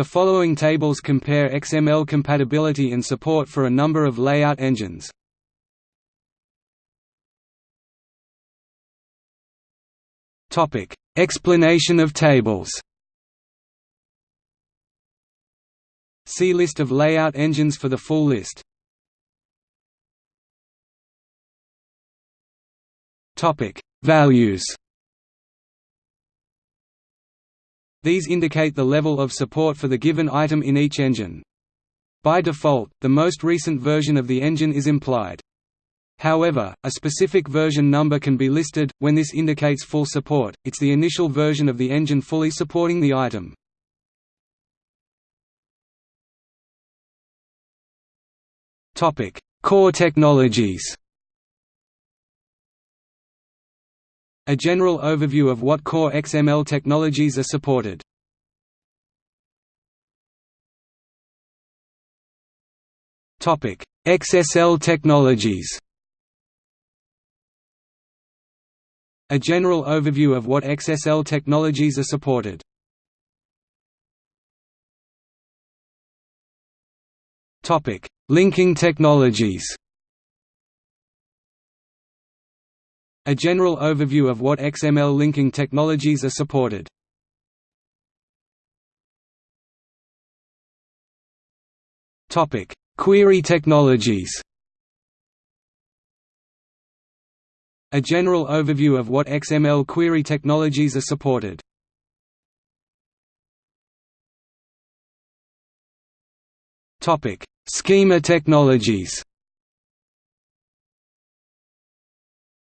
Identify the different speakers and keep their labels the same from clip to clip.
Speaker 1: The following tables compare XML compatibility and support for a number of layout engines. Topic: Explanation of tables. See list of layout engines for the full list. Topic: Values. These indicate the level of support for the given item in each engine. By default, the most recent version of the engine is implied. However, a specific version number can be listed, when this indicates full support, it's the initial version of the engine fully supporting the item. Core technologies A general overview of what core XML technologies are supported. XSL technologies A general overview of what XSL technologies are supported. Topic: Linking technologies. A general overview of what XML linking technologies are supported. Topic: Query technologies. A general overview of what XML query technologies are supported. Topic: Schema technologies.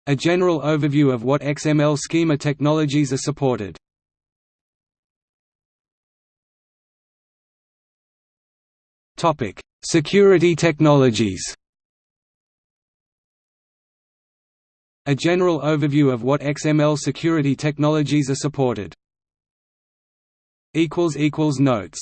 Speaker 1: A general overview of what XML schema technologies are supported. Topic: Security technologies. A general overview of what XML security technologies are supported. equals equals Notes